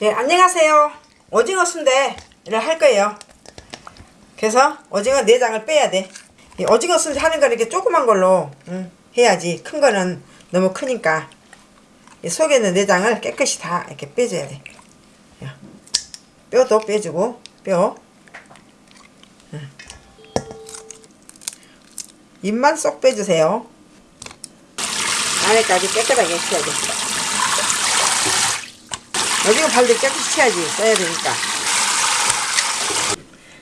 네, 안녕하세요. 오징어 순대를 할 거예요. 그래서 오징어 내장을 빼야 돼. 이 오징어 순대 하는 거 이렇게 조그만 걸로 음, 해야지. 큰 거는 너무 크니까. 이 속에 있는 내장을 깨끗이 다 이렇게 빼줘야 돼. 야, 뼈도 빼주고, 뼈. 음. 입만 쏙 빼주세요. 안에까지 깨끗하게 해야 돼. 오징어 발도 깨끗이 쳐야지. 써야 되니까.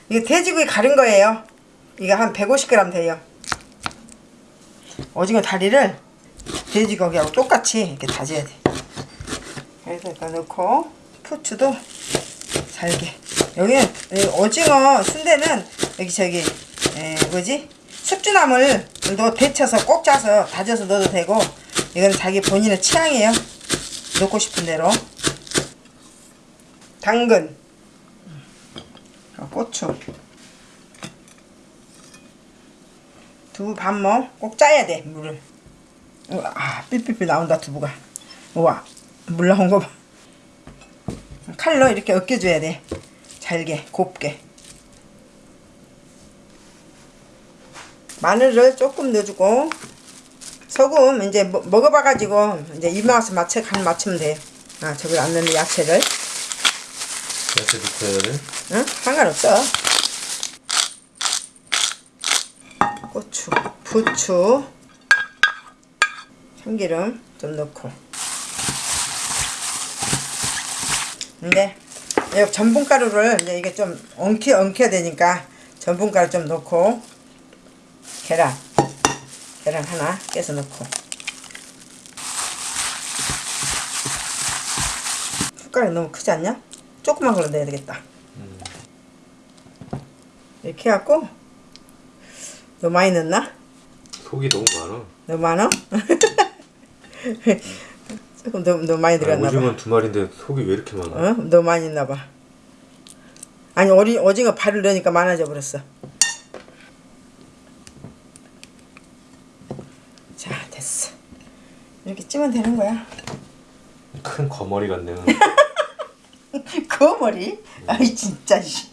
이게 돼지고기 가른 거예요. 이거 한 150g 돼요. 오징어 다리를 돼지고기하고 똑같이 이렇게 다져야 돼. 그래서 이거 넣고 후추도 잘게. 여기는 이 오징어 순대는 여기 저기 에, 뭐지? 숙주나물 도 데쳐서 꼭 짜서 다져서 넣어도 되고 이건 자기 본인의 취향이에요. 넣고 싶은 대로 당근. 어, 고추. 두부 반모 꼭 짜야 돼 물을. 우와, 아 삐삐삐 나온다 두부가. 우와 물 나온 거봐. 칼로 이렇게 으깨줘야 돼. 잘게 곱게. 마늘을 조금 넣어주고 소금 이제 먹- 먹어봐 가지고 이제 입맛에 맞춰 간 맞추면 돼요 아 저걸 안 넣는 야채를 야채 넣고 해야 돼? 응? 상관없어. 고추, 부추, 참기름 좀 넣고. 근데 이 전분가루를 이제 이게 좀 엉키 엉켜야 되니까 전분가루 좀 넣고 계란, 계란 하나 깨서 넣고. 숟가락이 너무 크지 않냐? 조그만 걸로 넣어야 되겠다. 이렇게 해갖고 너무 많이 넣나? 속이 너무 많아. 너무 많아? 조금 너무, 너무 많이 아, 들어갔나 봐. 오징어 두 마리인데 속이 왜 이렇게 많아? 어? 너무 많이 넣나 봐. 아니 오리, 오징어 발을 넣으니까 많아져 버렸어. 자 됐어. 이렇게 찌면 되는 거야. 큰 거머리 같네 요. 그 머리? 아이 진짜 씨.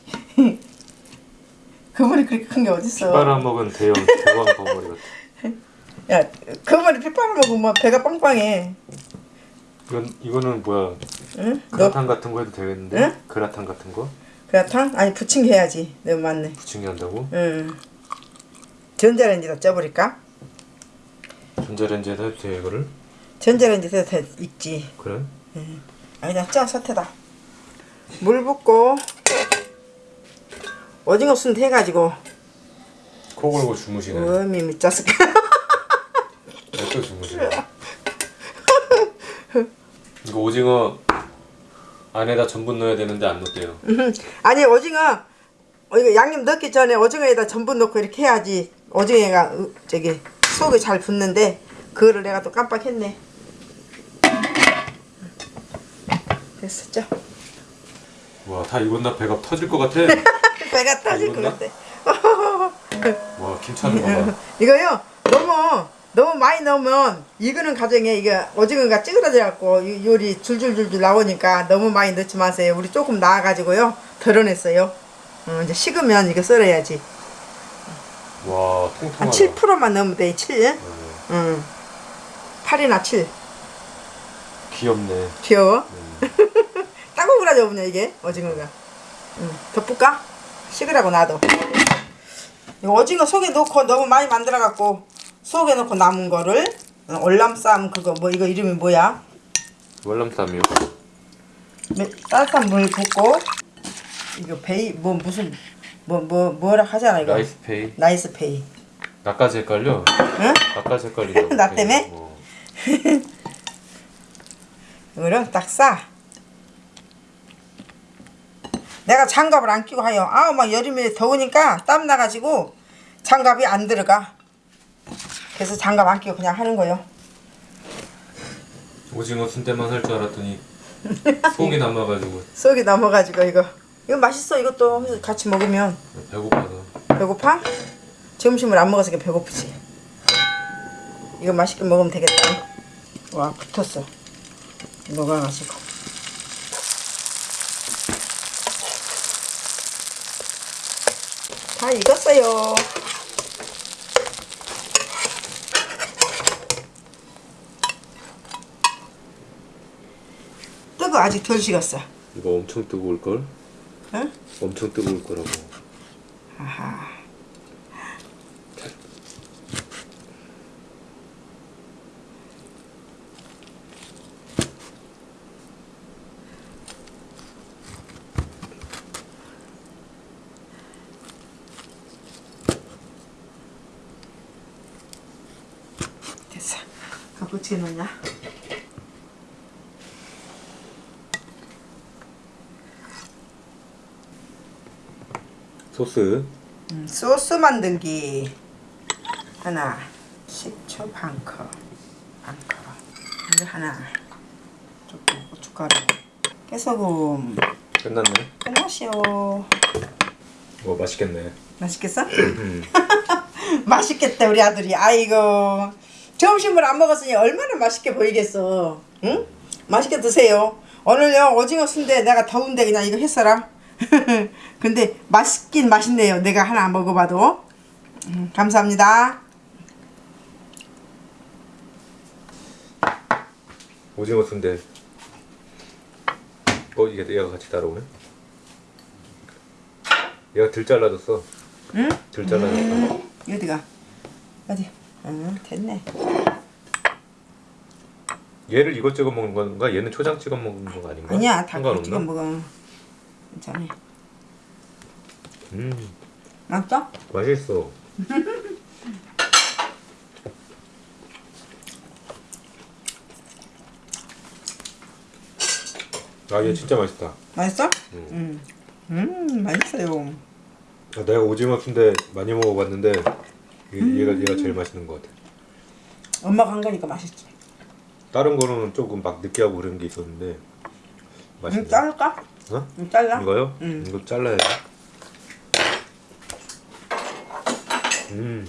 그 머리 그렇게 큰 게 어딨어? 빨아먹은 대형 대왕 거머리 같아. 야, 그 머리 핏발을 먹으면 배가 빵빵해. 이건 이거는 뭐야? 응? 너 그라탕 같은 거 해도 되겠는데? 응? 그라탕 같은 거 그라탕? 아니 부침개 해야지. 너무 많네. 부침개 한다고? 응. 전자레인지다 쪄버릴까? 전자레인지에다 해도 돼 이거를? 전자레인지에서 다 익지. 그래? 아 그냥 쪄 사태다. 물 붓고 오징어 순대 해가지고 코 골고 주무시네. 음이 미쳤을까? 또 주무시네. 이거 오징어 안에다 전분 넣어야 되는데 안 넣대요. 아니 오징어 어, 이거 양념 넣기 전에 오징어에다 전분 넣고 이렇게 해야지 오징어가 으, 저기 속에 잘 붙는데 그거를 내가 또 깜빡했네. 됐었죠? 와다 익었나 배가 터질 것 같아. 배가 터질 것? 같아. 와 김치하는 거 봐. 이거요 너무 너무 많이 넣으면 이거는 가정에 이게 오징어가 찌그러져갖고 이 요리 줄줄줄줄 나오니까 너무 많이 넣지 마세요. 우리 조금 나와가지고요 덜어냈어요. 어, 이제 식으면 이거 썰어야지. 와한 통통하다. 7%만 넣으면 돼. 7. 네. 응. 8이나 7. 귀엽네. 귀여워. 음. 따고그라져 보냐 이게 오징어가. 응. 덮을까? 식으라고. 이거 오징어 속에 넣고 너무 많이 만들어갖고 속에 넣고 남은 거를 어, 월남쌈 그거 뭐 이거 이름이 뭐야? 월남쌈이요. 매- 따뜻한 물 붓고 이거 베이 뭐 무슨 뭐 뭐 뭐, 라 하잖아 이거. 라이스 페이. 나이스 페이. 나까지 헷갈려. 응? 나까지 헷갈리다. 나 때문에? 어. 이거를 딱 싸. 내가 장갑을 안 끼고 하여. 아우 막 여름에 더우니까 땀 나가지고 장갑이 안 들어가. 그래서 장갑 안 끼고 그냥 하는 거요. 오징어 순대만 할 줄 알았더니 속이 남아가지고 속이 넘어가지고 이거. 이거 맛있어 이것도 같이 먹으면 배고파서. 배고파? 점심을 안 먹어서 배고프지. 이거 맛있게 먹으면 되겠다. 와 붙었어. 녹아가지고. 다 익었어요. 뜨거 아직 덜 식었어. 이거 엄청 뜨거울 걸? 응? 엄청 뜨거울 거라고. 아하. 됐어. 넣냐? 소스. 음, 소스 만들기 하나 식초 반컵 반컵 이거 하나 조금 고춧가루 깨소금 끝났네. 끝났시오 뭐 맛있겠네. 맛있겠어? 맛있겠다 우리 아들이 아이고 점심을 안 먹었으니 얼마나 맛있게 보이겠어 응? 맛있게 드세요 오늘요 오징어 순대 내가 더운데 그냥 이거 했어라 근데 맛있긴 맛있네요 내가 하나 먹어봐도 음, 감사합니다 오징어 순대. 어 이게 얘가 같이 따라오네. 얘가 들 잘라줬어. 응? 들 잘라줬어. 어디가 어디 응 됐네 얘를 이것 찍어 먹는 건가? 얘는 초장 찍어 먹는 거 아닌가? 아니야 다 상관없나? 지금 먹어 괜찮아 음 맛있어? 맛있어. 아얘 진짜 맛있다. 맛있어? 음. 음, 음 맛있어요 아, 내가 오징어 순대 많이 먹어봤는데 얘- 얘가 얘가 제일 맛있는 것 같아. 엄마가 한 거니까 맛있지 다른 거는 조금 막 느끼하고 그런 게 있었는데 맛있네. 음, 자를까? 어? 음, 잘라 이거요? 음. 이거 잘라야 돼. 음.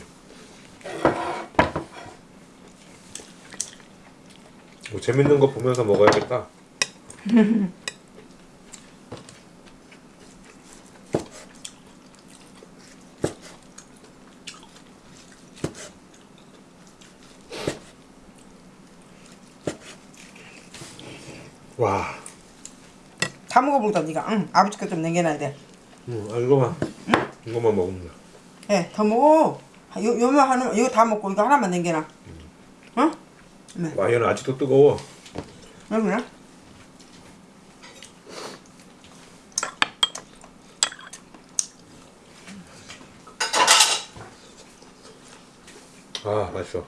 뭐 재밌는 거 보면서 먹어야겠다. 와. 다 먹어보다 니가 응 아버지 거좀 남겨놔야 돼 음, 아, 이거만. 이거만 먹으면 돼. 예, 더 먹어 요, 요만 하나 이거 다 먹고 이거 하나만 남겨놔 응? 네 와, 얘는 아직도 뜨거워. 여기나 아, 맛있어.